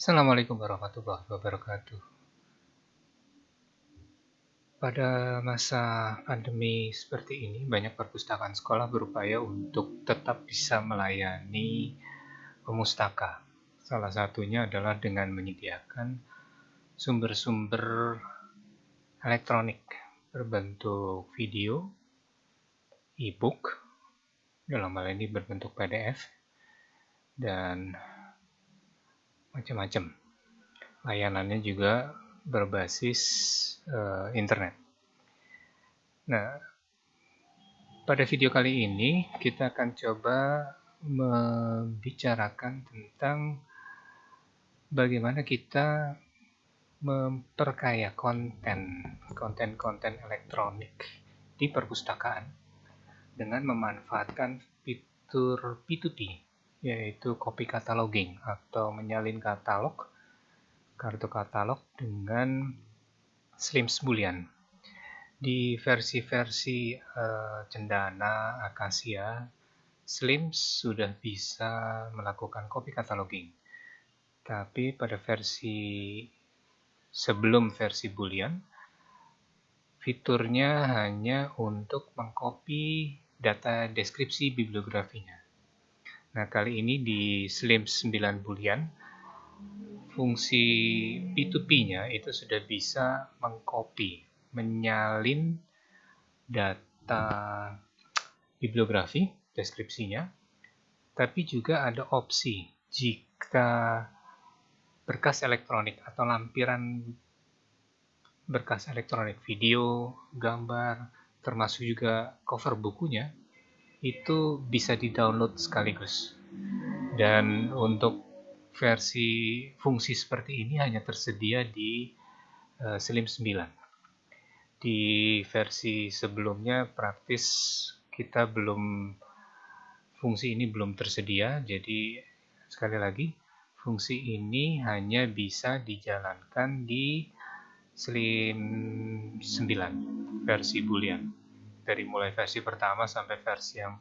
Assalamualaikum warahmatullahi wabarakatuh. Pada masa pandemi seperti ini, banyak perpustakaan sekolah berupaya untuk tetap bisa melayani pemustaka. Salah satunya adalah dengan menyediakan sumber-sumber elektronik berbentuk video, e-book, dalam hal ini berbentuk PDF, dan macam-macam. Layanannya juga berbasis uh, internet. Nah, pada video kali ini kita akan coba membicarakan tentang bagaimana kita memperkaya konten konten-konten elektronik di perpustakaan dengan memanfaatkan fitur P2P yaitu copy cataloging atau menyalin katalog kartu katalog dengan Slims Boolean. Di versi-versi uh, Cendana, Acacia, Slims sudah bisa melakukan copy cataloging. Tapi pada versi sebelum versi Boolean, fiturnya hanya untuk mengcopy data deskripsi bibliografinya. Nah, kali ini di Slims 9 Boolean, fungsi P2P-nya itu sudah bisa mengcopy, menyalin data bibliografi, deskripsinya, tapi juga ada opsi. Jika berkas elektronik atau lampiran berkas elektronik video, gambar, termasuk juga cover bukunya, itu bisa di-download sekaligus. Dan untuk versi fungsi seperti ini hanya tersedia di uh, Slim 9. Di versi sebelumnya praktis kita belum fungsi ini belum tersedia, jadi sekali lagi fungsi ini hanya bisa dijalankan di Slim 9 versi Boolean. Dari mulai versi pertama sampai versi yang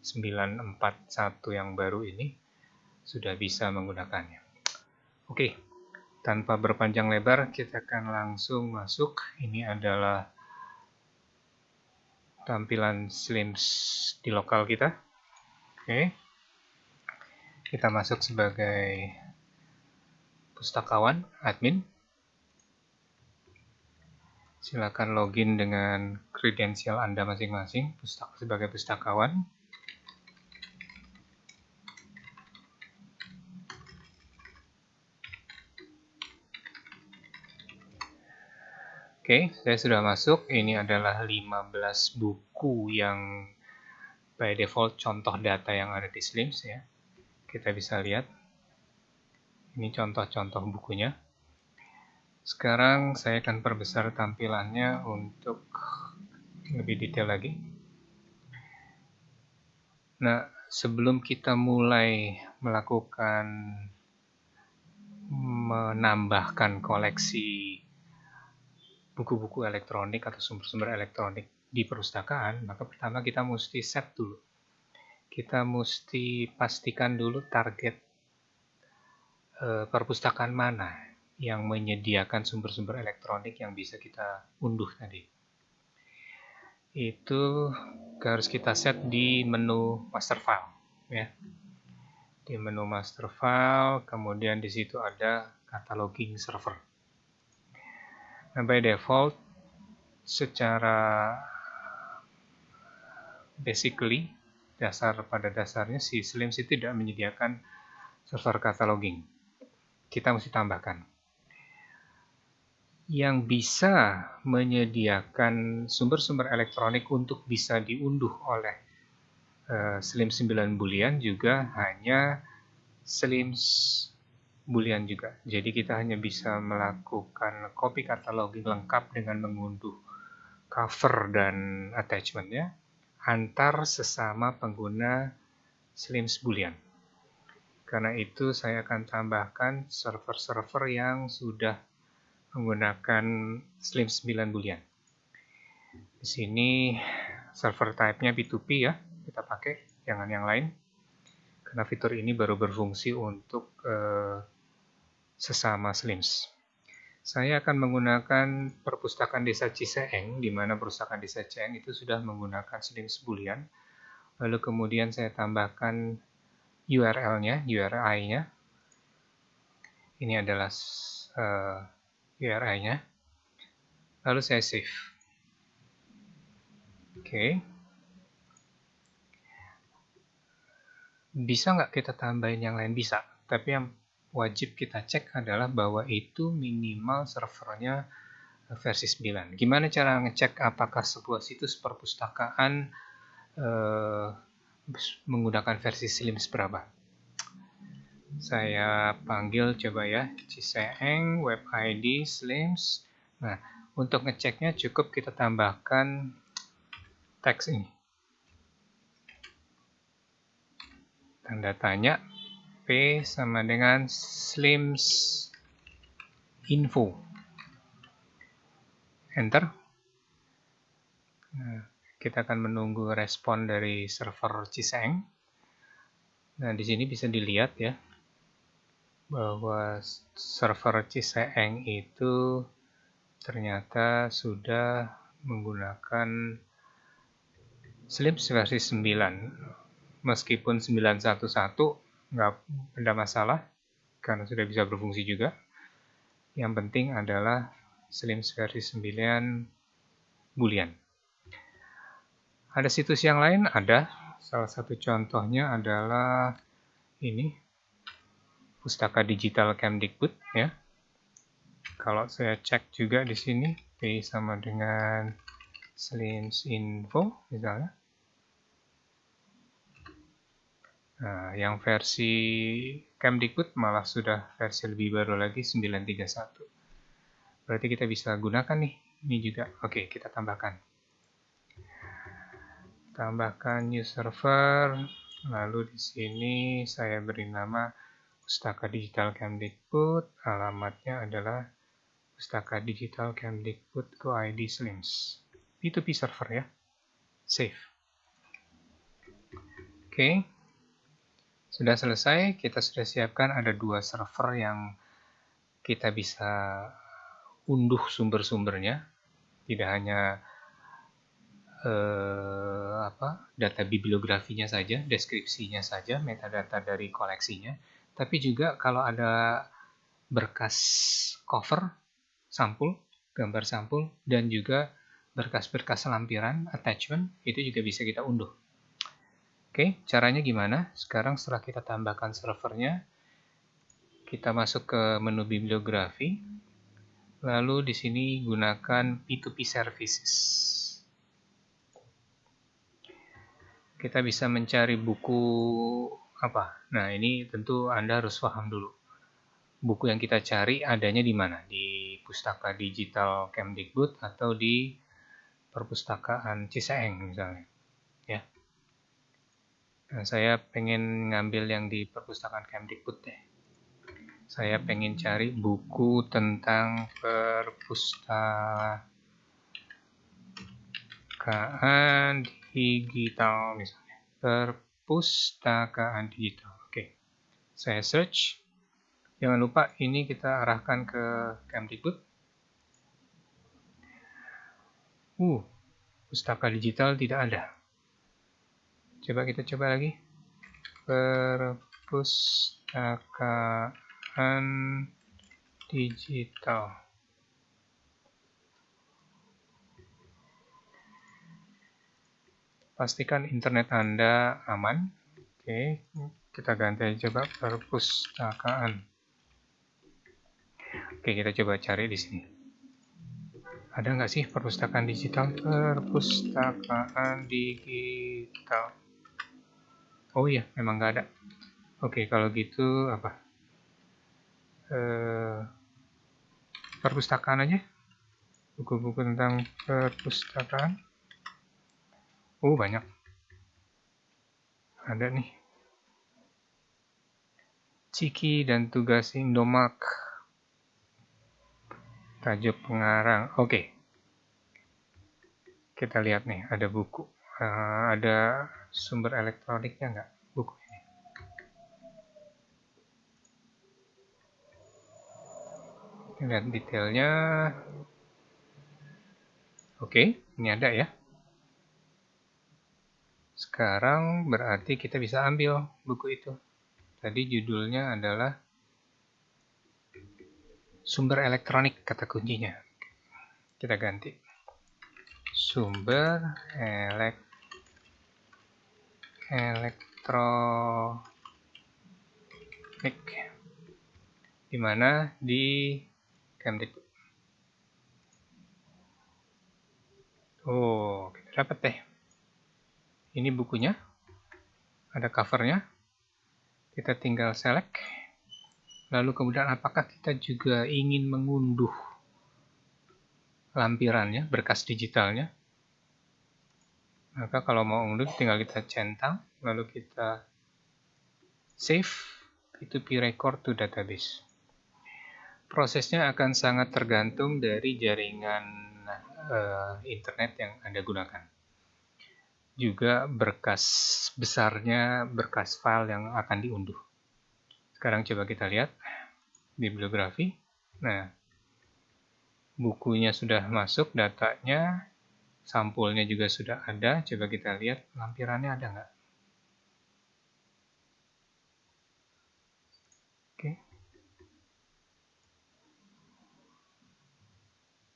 941 yang baru ini sudah bisa menggunakannya. Oke, tanpa berpanjang lebar, kita akan langsung masuk. Ini adalah tampilan Slims di lokal kita. Oke, kita masuk sebagai pustakawan, admin. Silakan login dengan kredensial Anda masing-masing sebagai pustakawan. Oke, saya sudah masuk. Ini adalah 15 buku yang by default contoh data yang ada di Slims ya. Kita bisa lihat. Ini contoh-contoh bukunya. Sekarang saya akan perbesar tampilannya untuk lebih detail lagi. Nah, sebelum kita mulai melakukan menambahkan koleksi buku-buku elektronik atau sumber-sumber elektronik di perpustakaan, maka pertama kita mesti set dulu. Kita mesti pastikan dulu target e, perpustakaan mana yang menyediakan sumber-sumber elektronik yang bisa kita unduh tadi. Itu harus kita set di menu master file ya. Di menu master file, kemudian di situ ada cataloging server Nah, by default, secara basically, dasar pada dasarnya si Slims itu tidak menyediakan server cataloging. Kita mesti tambahkan. Yang bisa menyediakan sumber-sumber elektronik untuk bisa diunduh oleh uh, Slim 9 Boolean juga hanya Slims Boolean juga. Jadi kita hanya bisa melakukan copy cataloging lengkap dengan mengunduh cover dan attachmentnya antar sesama pengguna Slims Boolean. Karena itu saya akan tambahkan server-server yang sudah menggunakan Slims 9 Boolean. Di sini server type-nya P2P ya, kita pakai, jangan yang lain. Karena fitur ini baru berfungsi untuk uh, sesama SLIMS. Saya akan menggunakan perpustakaan desa Ciseeng, di mana perpustakaan desa Ciseeng itu sudah menggunakan SLIMS Boolean. Lalu kemudian saya tambahkan URL-nya, URI-nya. Ini adalah eh, URI-nya. Lalu saya save. Oke. Bisa nggak kita tambahin yang lain? Bisa. Tapi yang wajib kita cek adalah bahwa itu minimal servernya versi 9. Gimana cara ngecek apakah sebuah situs perpustakaan eh, menggunakan versi Slim berapa? Saya panggil coba ya, Ciseeng, web ID, Slims. Nah, untuk ngeceknya cukup kita tambahkan teks ini. Tanda tanya sama dengan slims info. Enter. Nah, kita akan menunggu respon dari server Ciseng. Nah, di sini bisa dilihat ya bahwa server Ciseng itu ternyata sudah menggunakan Slims versi 9 meskipun 911 nggak ada masalah karena sudah bisa berfungsi juga. Yang penting adalah Slim versi 9 Boolean. Ada situs yang lain? Ada. Salah satu contohnya adalah ini pustaka digital Kemdikbud ya. Kalau saya cek juga di sini P sama dengan Slims info misalnya Nah, yang versi Kemdikbud malah sudah versi lebih baru lagi 931. Berarti kita bisa gunakan nih, ini juga. Oke, kita tambahkan. Tambahkan new server, lalu di sini saya beri nama Pustaka Digital Kemdikbud, alamatnya adalah Pustaka Digital Kemdikbud Go ID Slims. P2P server ya. Save. Oke. Okay. Sudah selesai, kita sudah siapkan ada dua server yang kita bisa unduh sumber-sumbernya. Tidak hanya eh, apa data bibliografinya saja, deskripsinya saja, metadata dari koleksinya, tapi juga kalau ada berkas cover, sampul, gambar sampul, dan juga berkas-berkas lampiran, attachment, itu juga bisa kita unduh. Oke, caranya gimana? Sekarang setelah kita tambahkan servernya, kita masuk ke menu bibliografi, lalu di sini gunakan P2P services. Kita bisa mencari buku apa? Nah, ini tentu Anda harus paham dulu. Buku yang kita cari adanya di mana? Di Pustaka Digital Kemdikbud atau di Perpustakaan Ciseeng misalnya. Nah, saya pengen ngambil yang di perpustakaan Kemdikbud deh. Saya pengen cari buku tentang perpustakaan digital misalnya. Perpustakaan digital. Oke. Saya search. Jangan lupa ini kita arahkan ke Kemdikbud. Uh, pustaka digital tidak ada. Coba kita coba lagi. Perpustakaan digital. Pastikan internet Anda aman. Oke, kita ganti coba perpustakaan. Oke, kita coba cari di sini. Ada nggak sih perpustakaan digital? Perpustakaan digital. Oh iya, memang nggak ada. Oke, kalau gitu apa? Eh, perpustakaan aja. Buku-buku tentang perpustakaan. Oh, banyak. Ada nih. Ciki dan tugas Indomac. Tajuk pengarang. Oke. Kita lihat nih, ada buku. Uh, ada sumber elektroniknya nggak buku ini? lihat detailnya oke ini ada ya sekarang berarti kita bisa ambil buku itu. Tadi judulnya adalah sumber elektronik kata kuncinya. Kita ganti. Sumber elek elektronik. Di mana? Di Kemdikbud. Oh, kita dapat deh. Ini bukunya. Ada covernya. Kita tinggal select. Lalu kemudian apakah kita juga ingin mengunduh lampirannya, berkas digitalnya. Maka kalau mau unduh tinggal kita centang, lalu kita save, itu record to database. Prosesnya akan sangat tergantung dari jaringan uh, internet yang Anda gunakan. Juga berkas besarnya, berkas file yang akan diunduh. Sekarang coba kita lihat bibliografi. Nah, bukunya sudah masuk, datanya, sampulnya juga sudah ada. Coba kita lihat lampirannya ada nggak? Oke.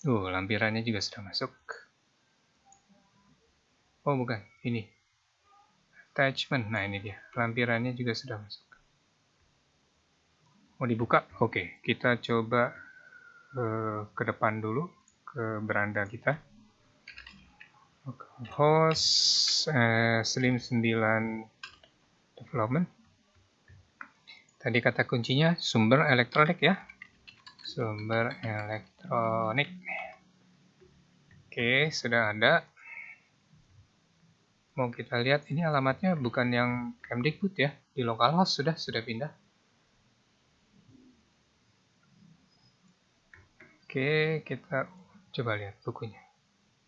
Oh, lampirannya juga sudah masuk. Oh, bukan. Ini. Attachment. Nah, ini dia. Lampirannya juga sudah masuk. Mau dibuka? Oke, kita coba ke depan dulu ke beranda kita host eh, slim 9 development tadi kata kuncinya sumber elektronik ya sumber elektronik oke sudah ada mau kita lihat ini alamatnya bukan yang Kemdikbud ya di localhost sudah sudah pindah Oke, kita coba lihat bukunya.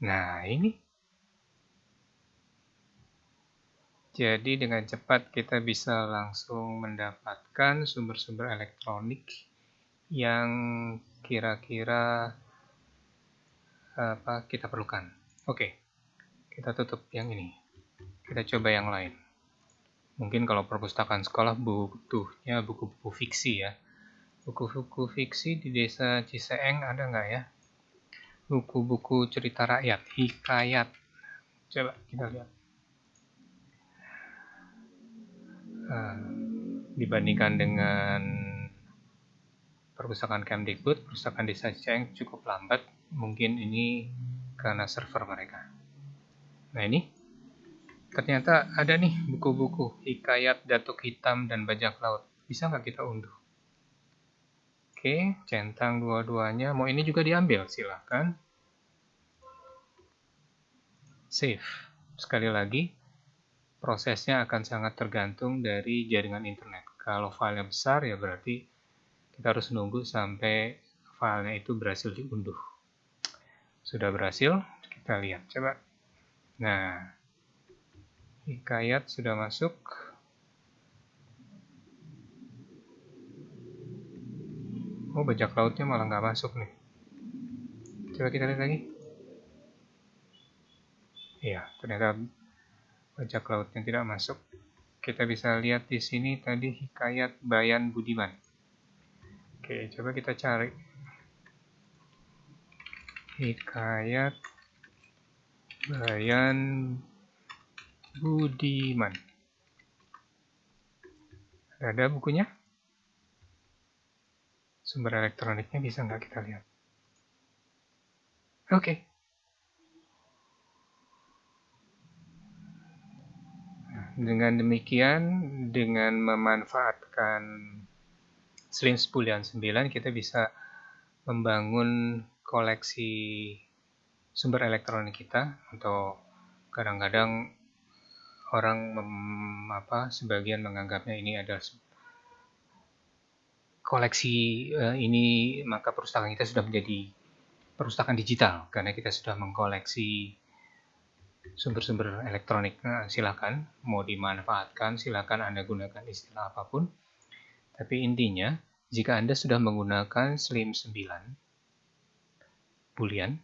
Nah, ini. Jadi dengan cepat kita bisa langsung mendapatkan sumber-sumber elektronik yang kira-kira apa kita perlukan. Oke, kita tutup yang ini. Kita coba yang lain. Mungkin kalau perpustakaan sekolah butuhnya buku-buku fiksi ya Buku-buku fiksi di desa Ciseeng ada nggak ya? Buku-buku cerita rakyat, hikayat. Coba kita lihat. Uh, dibandingkan dengan perpustakaan Kemdikbud, perpustakaan desa Ciseeng cukup lambat. Mungkin ini karena server mereka. Nah ini ternyata ada nih buku-buku hikayat Datuk Hitam dan Bajak Laut. Bisa nggak kita unduh? Oke, centang dua-duanya. Mau ini juga diambil, silahkan. Save. Sekali lagi, prosesnya akan sangat tergantung dari jaringan internet. Kalau filenya besar, ya berarti kita harus nunggu sampai filenya itu berhasil diunduh. Sudah berhasil, kita lihat. Coba. Nah, hikayat sudah masuk. Oh, bajak lautnya malah nggak masuk nih. Coba kita lihat lagi. Iya, ternyata bajak lautnya tidak masuk. Kita bisa lihat di sini tadi hikayat Bayan Budiman. Oke, coba kita cari. Hikayat Bayan Budiman. Ada bukunya? sumber elektroniknya bisa nggak kita lihat. Oke. Okay. Dengan demikian, dengan memanfaatkan Slim Spulian 9, kita bisa membangun koleksi sumber elektronik kita atau kadang-kadang orang mem, apa sebagian menganggapnya ini adalah koleksi uh, ini maka perpustakaan kita sudah menjadi perpustakaan digital karena kita sudah mengkoleksi sumber-sumber elektronik. Nah, silakan mau dimanfaatkan, silakan Anda gunakan istilah apa pun. Tapi intinya jika Anda sudah menggunakan SLIM 9 Boolean,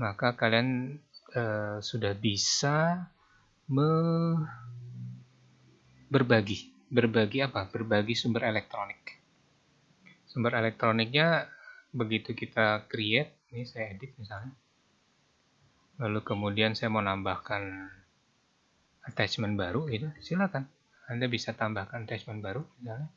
maka kalian uh, sudah bisa me berbagi. Berbagi apa? Berbagi sumber elektronik. Sumber elektroniknya begitu kita create, ini saya edit misalnya. Lalu kemudian saya mau nambahkan attachment baru, itu silakan. Anda bisa tambahkan attachment baru. Nah,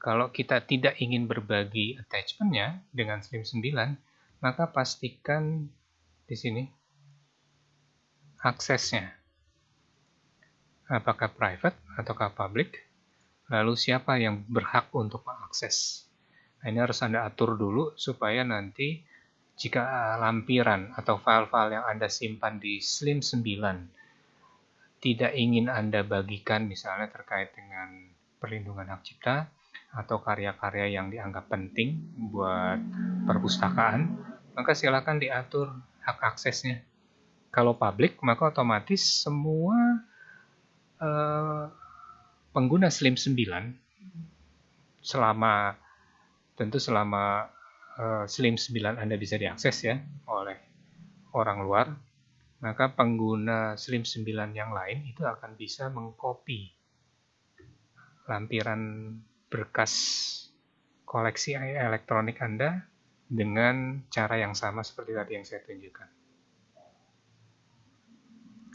kalau kita tidak ingin berbagi attachmentnya dengan Slim 9, maka pastikan di sini aksesnya. Apakah private ataukah public? Lalu siapa yang berhak untuk mengakses? Nah, ini harus Anda atur dulu supaya nanti jika lampiran atau file-file yang Anda simpan di Slim 9 tidak ingin Anda bagikan misalnya terkait dengan perlindungan hak cipta atau karya-karya yang dianggap penting buat perpustakaan, maka silakan diatur hak aksesnya. Kalau publik, maka otomatis semua uh, pengguna Slim 9 selama tentu selama uh, Slim 9 Anda bisa diakses ya oleh orang luar, maka pengguna Slim 9 yang lain itu akan bisa mengcopy lampiran berkas koleksi elektronik Anda dengan cara yang sama seperti tadi yang saya tunjukkan.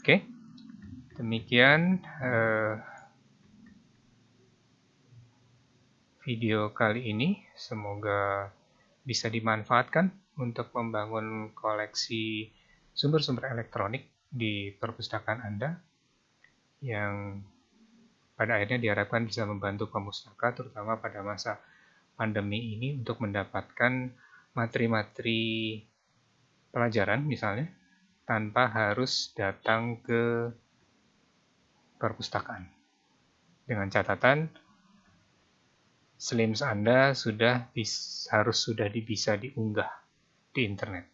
Oke, demikian uh, video kali ini. Semoga bisa dimanfaatkan untuk membangun koleksi sumber-sumber elektronik di perpustakaan Anda yang pada akhirnya diharapkan bisa membantu pemustaka terutama pada masa pandemi ini untuk mendapatkan materi-materi pelajaran misalnya tanpa harus datang ke perpustakaan. Dengan catatan Slims Anda sudah bis, harus sudah bisa diunggah di internet.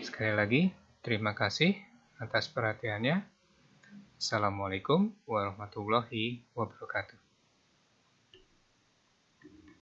Sekali lagi, terima kasih atas perhatiannya. Assalamualaikum warahmatullahi wabarakatuh.